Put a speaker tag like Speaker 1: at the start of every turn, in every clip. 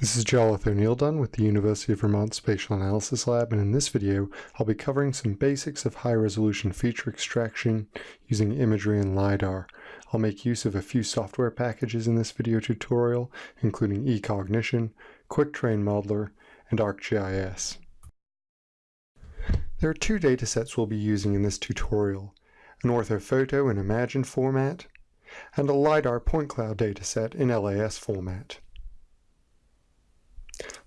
Speaker 1: This is Jarlath O'Neil-Dunne with the University of Vermont Spatial Analysis Lab, and in this video, I'll be covering some basics of high-resolution feature extraction using imagery and LiDAR. I'll make use of a few software packages in this video tutorial, including eCognition, Quick Terrain Modeler, and ArcGIS. There are two datasets we'll be using in this tutorial, an orthophoto in Imagine format, and a LiDAR point cloud dataset in LAS format.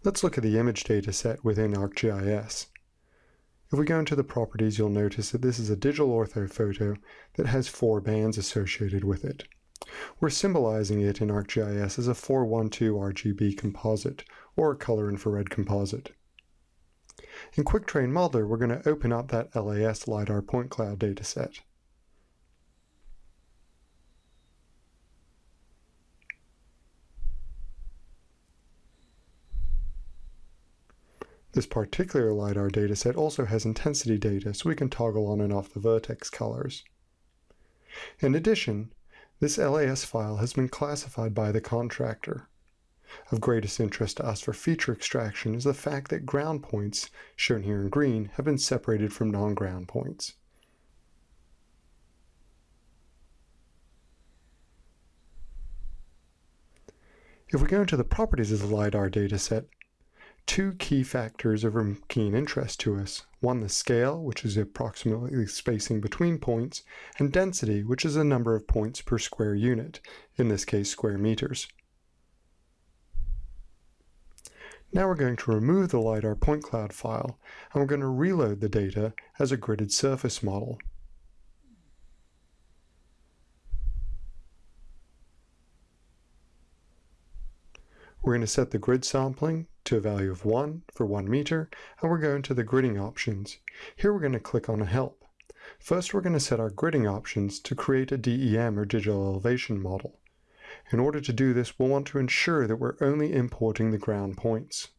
Speaker 1: Let's look at the image data set within ArcGIS. If we go into the properties, you'll notice that this is a digital orthophoto that has four bands associated with it. We're symbolizing it in ArcGIS as a 412 RGB composite, or a color infrared composite. In Quick Terrain Modeler, we're going to open up that LAS LiDAR point cloud dataset. This particular LiDAR dataset also has intensity data, so we can toggle on and off the vertex colors. In addition, this LAS file has been classified by the contractor. Of greatest interest to us for feature extraction is the fact that ground points, shown here in green, have been separated from non-ground points. If we go into the properties of the LiDAR dataset, two key factors of keen interest to us. One, the scale, which is approximately spacing between points, and density, which is the number of points per square unit, in this case square meters. Now we're going to remove the LiDAR point cloud file, and we're going to reload the data as a gridded surface model. We're going to set the grid sampling to a value of 1 for 1 meter, and we're going to the gridding options. Here we're going to click on Help. First, we're going to set our gridding options to create a DEM or digital elevation model. In order to do this, we'll want to ensure that we're only importing the ground points.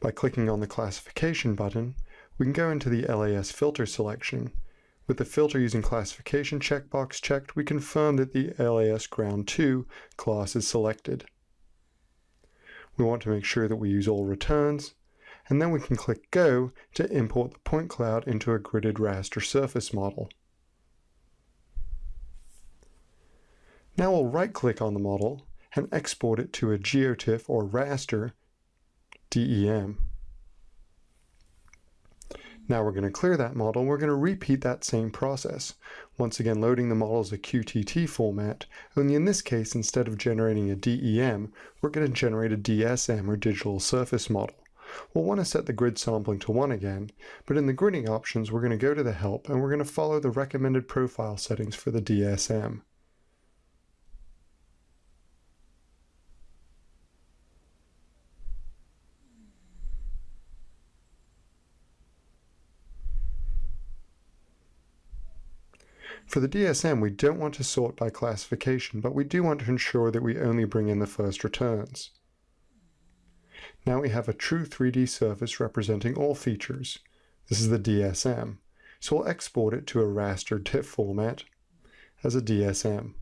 Speaker 1: By clicking on the classification button, we can go into the LAS filter selection with the filter using classification checkbox checked, we confirm that the LAS Ground 2 class is selected. We want to make sure that we use all returns, and then we can click Go to import the point cloud into a gridded raster surface model. Now we'll right-click on the model and export it to a GeoTIFF or raster DEM. Now we're going to clear that model. We're going to repeat that same process. Once again, loading the model as a QTT format, only in this case, instead of generating a DEM, we're going to generate a DSM or digital surface model. We'll want to set the grid sampling to 1 again, but in the gridding options, we're going to go to the help and we're going to follow the recommended profile settings for the DSM. For the DSM, we don't want to sort by classification, but we do want to ensure that we only bring in the first returns. Now we have a true 3D surface representing all features. This is the DSM, so we'll export it to a raster TIFF format as a DSM.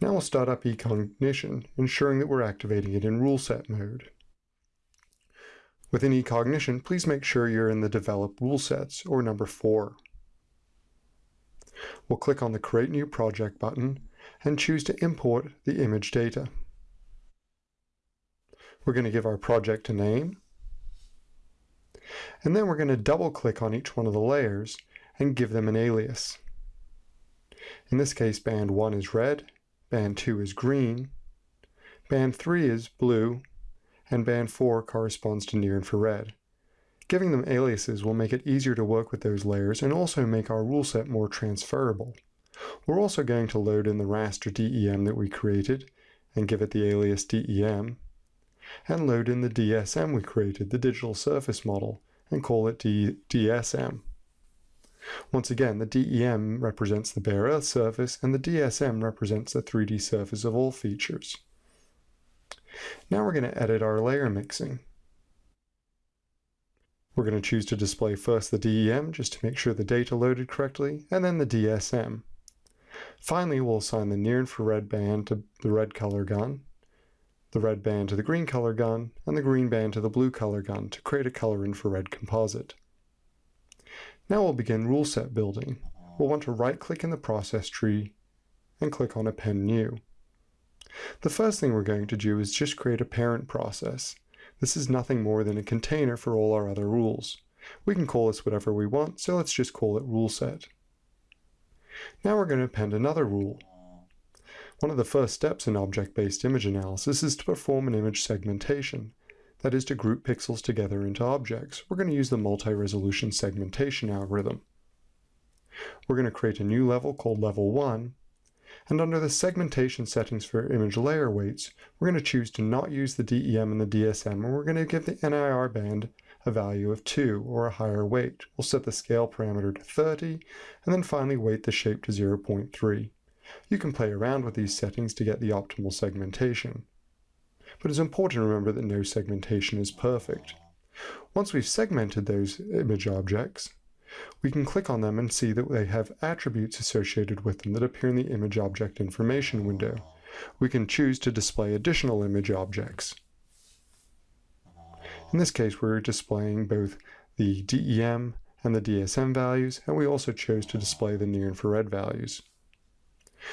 Speaker 1: Now we'll start up eCognition, ensuring that we're activating it in rule set mode. Within eCognition, please make sure you're in the Develop Rule Sets, or number 4. We'll click on the Create New Project button and choose to import the image data. We're going to give our project a name, and then we're going to double-click on each one of the layers and give them an alias. In this case, band 1 is red, band 2 is green, band 3 is blue, and band 4 corresponds to near infrared. Giving them aliases will make it easier to work with those layers and also make our rule set more transferable. We're also going to load in the raster DEM that we created and give it the alias DEM, and load in the DSM we created, the digital surface model, and call it D DSM. Once again, the DEM represents the bare earth surface and the DSM represents the 3D surface of all features. Now we're going to edit our layer mixing. We're going to choose to display first the DEM just to make sure the data loaded correctly, and then the DSM. Finally, we'll assign the near infrared band to the red color gun, the red band to the green color gun, and the green band to the blue color gun to create a color infrared composite. Now we'll begin rule set building. We'll want to right click in the process tree and click on Append New. The first thing we're going to do is just create a parent process. This is nothing more than a container for all our other rules. We can call this whatever we want, so let's just call it rule set. Now we're going to append another rule. One of the first steps in object-based image analysis is to perform an image segmentation, that is to group pixels together into objects. We're going to use the multi-resolution segmentation algorithm. We're going to create a new level called level 1, and under the segmentation settings for image layer weights, we're going to choose to not use the DEM and the DSM, and we're going to give the NIR band a value of 2 or a higher weight. We'll set the scale parameter to 30, and then finally weight the shape to 0.3. You can play around with these settings to get the optimal segmentation but it's important to remember that no segmentation is perfect. Once we've segmented those image objects, we can click on them and see that they have attributes associated with them that appear in the image object information window. We can choose to display additional image objects. In this case, we're displaying both the DEM and the DSM values, and we also chose to display the near infrared values.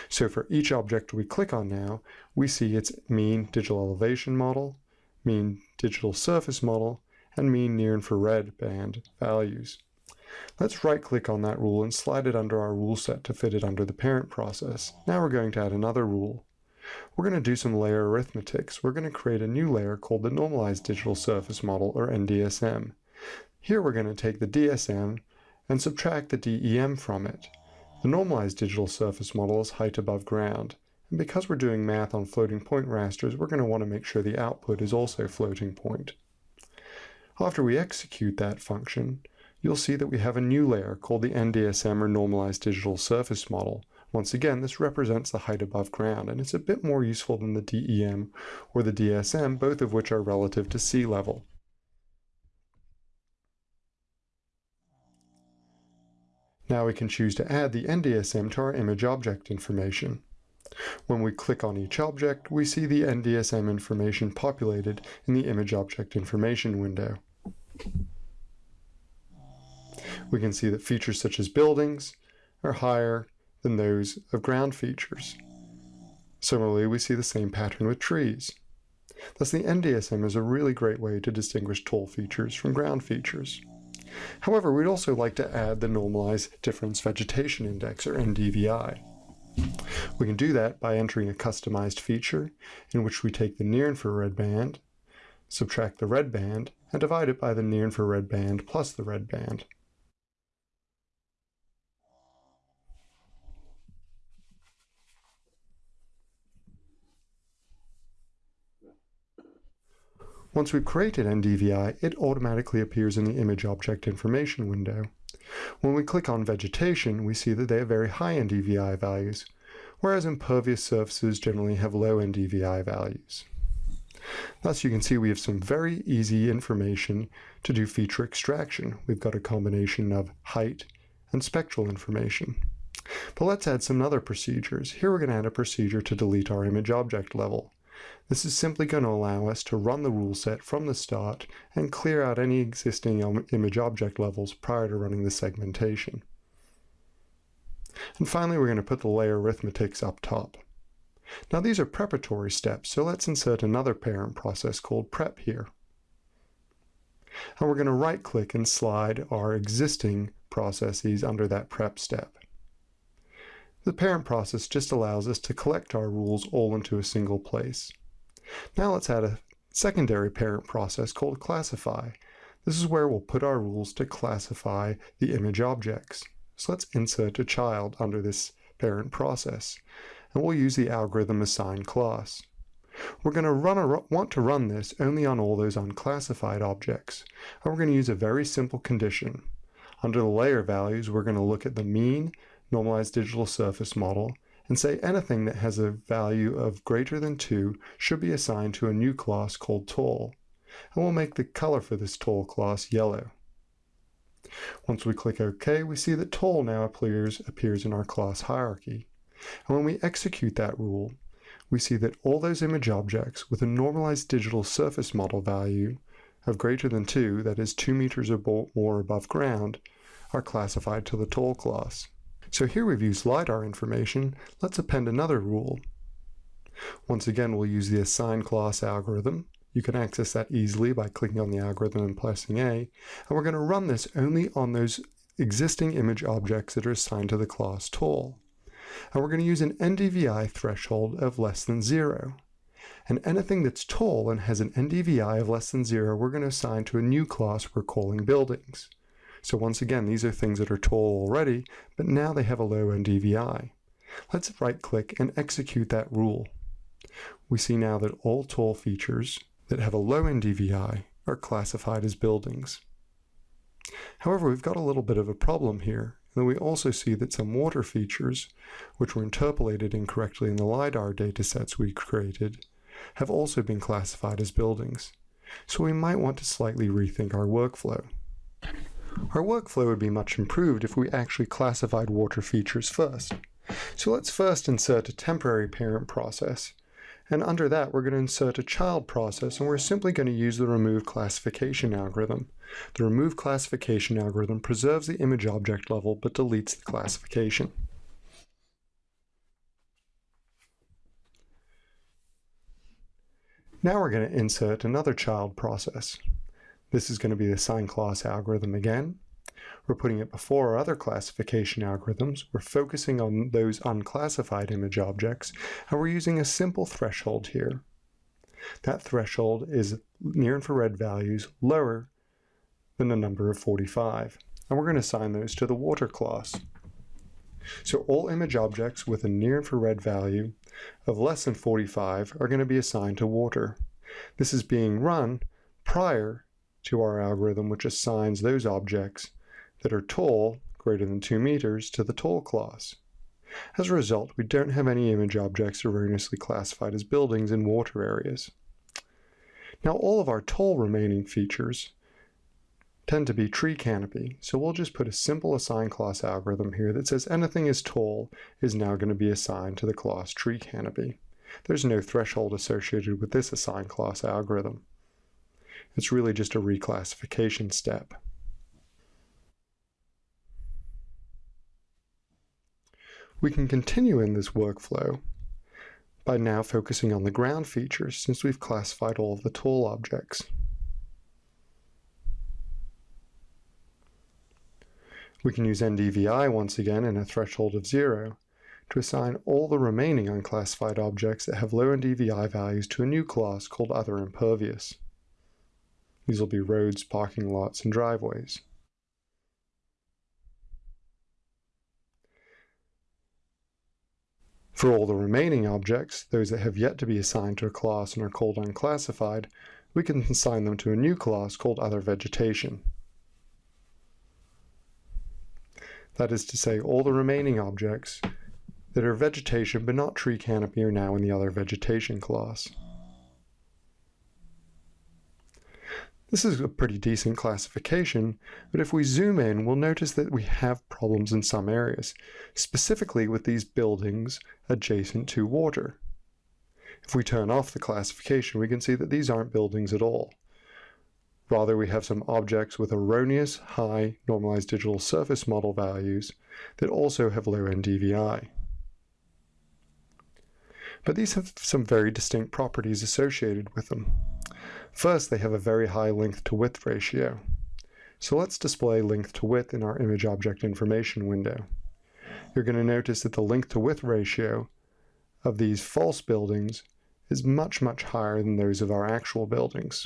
Speaker 1: So for each object we click on now, we see its mean digital elevation model, mean digital surface model, and mean near infrared band values. Let's right click on that rule and slide it under our rule set to fit it under the parent process. Now we're going to add another rule. We're going to do some layer arithmetics. We're going to create a new layer called the Normalized Digital Surface Model, or NDSM. Here we're going to take the DSM and subtract the DEM from it. The normalized digital surface model is height above ground, and because we're doing math on floating point rasters, we're going to want to make sure the output is also floating point. After we execute that function, you'll see that we have a new layer called the NDSM or Normalized Digital Surface Model. Once again, this represents the height above ground, and it's a bit more useful than the DEM or the DSM, both of which are relative to sea level. Now we can choose to add the NDSM to our image object information. When we click on each object, we see the NDSM information populated in the image object information window. We can see that features such as buildings are higher than those of ground features. Similarly, we see the same pattern with trees. Thus, the NDSM is a really great way to distinguish tall features from ground features. However, we'd also like to add the Normalized Difference Vegetation Index, or NDVI. We can do that by entering a customized feature in which we take the near infrared band, subtract the red band, and divide it by the near infrared band plus the red band. Once we've created NDVI, it automatically appears in the image object information window. When we click on vegetation, we see that they have very high NDVI values, whereas impervious surfaces generally have low NDVI values. Thus, you can see we have some very easy information to do feature extraction. We've got a combination of height and spectral information. But let's add some other procedures. Here we're going to add a procedure to delete our image object level. This is simply going to allow us to run the rule set from the start and clear out any existing image object levels prior to running the segmentation. And finally, we're going to put the layer arithmetics up top. Now these are preparatory steps, so let's insert another parent process called prep here. And we're going to right click and slide our existing processes under that prep step. The parent process just allows us to collect our rules all into a single place. Now let's add a secondary parent process called classify. This is where we'll put our rules to classify the image objects. So let's insert a child under this parent process, and we'll use the algorithm assign class. We're going to run a, want to run this only on all those unclassified objects, and we're going to use a very simple condition. Under the layer values, we're going to look at the mean, normalized digital surface model, and say anything that has a value of greater than 2 should be assigned to a new class called tall. And we'll make the color for this tall class yellow. Once we click OK, we see that tall now appears, appears in our class hierarchy. And when we execute that rule, we see that all those image objects with a normalized digital surface model value of greater than 2, that is 2 meters or more above ground, are classified to the tall class. So here we've used LiDAR information. Let's append another rule. Once again, we'll use the assign class algorithm. You can access that easily by clicking on the algorithm and pressing A. And we're going to run this only on those existing image objects that are assigned to the class tall. And we're going to use an NDVI threshold of less than zero. And anything that's tall and has an NDVI of less than zero, we're going to assign to a new class we're calling buildings. So once again, these are things that are tall already, but now they have a low NDVI. Let's right click and execute that rule. We see now that all tall features that have a low NDVI are classified as buildings. However, we've got a little bit of a problem here. And we also see that some water features, which were interpolated incorrectly in the LiDAR datasets we created, have also been classified as buildings. So we might want to slightly rethink our workflow. Our workflow would be much improved if we actually classified water features first. So let's first insert a temporary parent process. And under that, we're going to insert a child process, and we're simply going to use the remove classification algorithm. The remove classification algorithm preserves the image object level, but deletes the classification. Now we're going to insert another child process. This is going to be the assign class algorithm again. We're putting it before our other classification algorithms. We're focusing on those unclassified image objects, and we're using a simple threshold here. That threshold is near infrared values lower than the number of 45. And we're going to assign those to the water class. So all image objects with a near infrared value of less than 45 are going to be assigned to water. This is being run prior to our algorithm, which assigns those objects that are tall, greater than 2 meters, to the tall class. As a result, we don't have any image objects erroneously classified as buildings in water areas. Now all of our tall remaining features tend to be tree canopy, so we'll just put a simple assign class algorithm here that says anything is tall is now going to be assigned to the class tree canopy. There's no threshold associated with this assign class algorithm. It's really just a reclassification step. We can continue in this workflow by now focusing on the ground features since we've classified all of the tall objects. We can use NDVI once again in a threshold of zero to assign all the remaining unclassified objects that have low NDVI values to a new class called Other Impervious. These will be roads, parking lots, and driveways. For all the remaining objects, those that have yet to be assigned to a class and are called unclassified, we can assign them to a new class called Other Vegetation. That is to say, all the remaining objects that are vegetation but not tree canopy are now in the Other Vegetation class. This is a pretty decent classification, but if we zoom in, we'll notice that we have problems in some areas, specifically with these buildings adjacent to water. If we turn off the classification, we can see that these aren't buildings at all. Rather, we have some objects with erroneous high normalized digital surface model values that also have low NDVI. But these have some very distinct properties associated with them. First, they have a very high length to width ratio. So let's display length to width in our image object information window. You're going to notice that the length to width ratio of these false buildings is much, much higher than those of our actual buildings.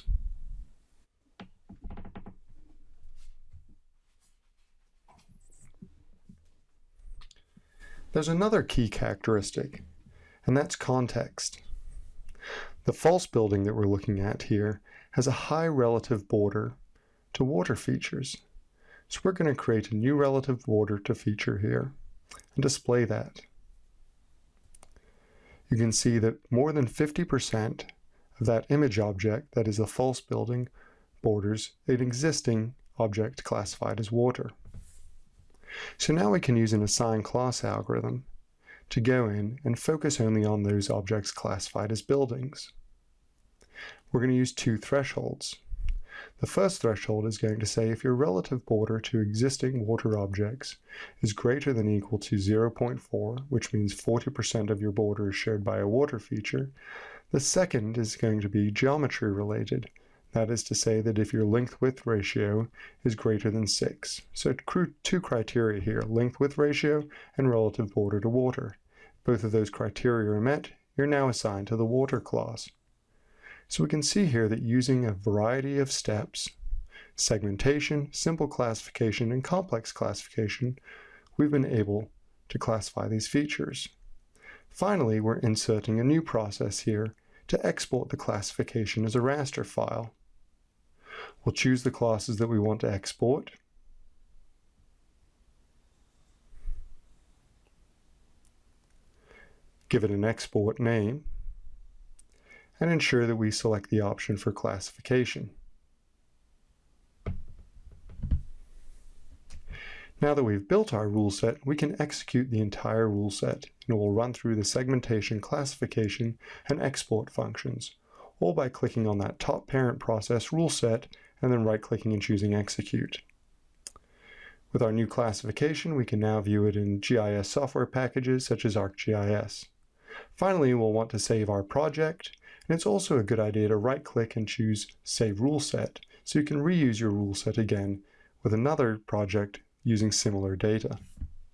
Speaker 1: There's another key characteristic, and that's context. The false building that we're looking at here has a high relative border to water features. So we're going to create a new relative border to feature here and display that. You can see that more than 50% of that image object, that is a false building, borders an existing object classified as water. So now we can use an assign class algorithm to go in and focus only on those objects classified as buildings. We're going to use two thresholds. The first threshold is going to say if your relative border to existing water objects is greater than equal to 0.4, which means 40% of your border is shared by a water feature, the second is going to be geometry related. That is to say that if your length-width ratio is greater than 6. So two criteria here, length-width ratio and relative border to water. Both of those criteria are met, you're now assigned to the water class. So we can see here that using a variety of steps, segmentation, simple classification, and complex classification, we've been able to classify these features. Finally, we're inserting a new process here to export the classification as a raster file. We'll choose the classes that we want to export. Give it an export name and ensure that we select the option for classification. Now that we've built our rule set, we can execute the entire rule set, and it will run through the segmentation, classification, and export functions, all by clicking on that top parent process rule set and then right-clicking and choosing execute. With our new classification, we can now view it in GIS software packages such as ArcGIS. Finally, we'll want to save our project and it's also a good idea to right click and choose Save Rule Set so you can reuse your rule set again with another project using similar data.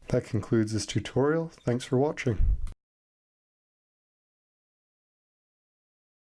Speaker 1: That concludes this tutorial. Thanks for watching.